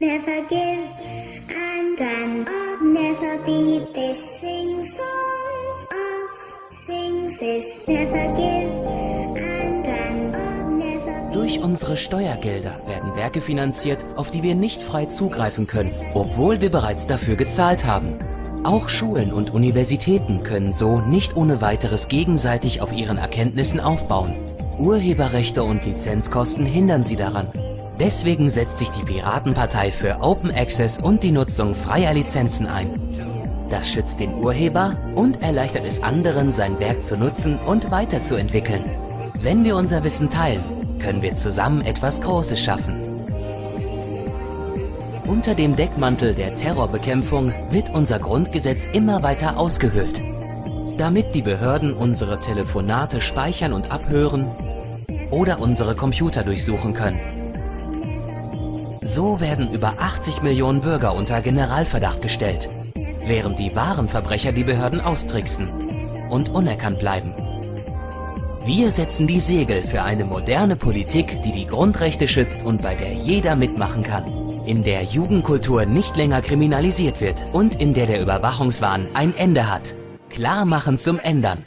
never give, and and I'll never be. This sings songs us, sings this never give, and and I'll never be. Durch unsere Steuergelder werden Werke finanziert, auf die wir nicht frei zugreifen können, obwohl wir bereits dafür gezahlt haben. Auch Schulen und Universitäten können so nicht ohne weiteres gegenseitig auf ihren Erkenntnissen aufbauen. Urheberrechte und Lizenzkosten hindern sie daran. Deswegen setzt sich die Piratenpartei für Open Access und die Nutzung freier Lizenzen ein. Das schützt den Urheber und erleichtert es anderen, sein Werk zu nutzen und weiterzuentwickeln. Wenn wir unser Wissen teilen, können wir zusammen etwas Großes schaffen. Unter dem Deckmantel der Terrorbekämpfung wird unser Grundgesetz immer weiter ausgehöhlt. Damit die Behörden unsere Telefonate speichern und abhören oder unsere Computer durchsuchen können. So werden über 80 Millionen Bürger unter Generalverdacht gestellt, während die wahren Verbrecher die Behörden austricksen und unerkannt bleiben. Wir setzen die Segel für eine moderne Politik, die die Grundrechte schützt und bei der jeder mitmachen kann. In der Jugendkultur nicht länger kriminalisiert wird und in der der Überwachungswahn ein Ende hat. Klar machen zum Ändern.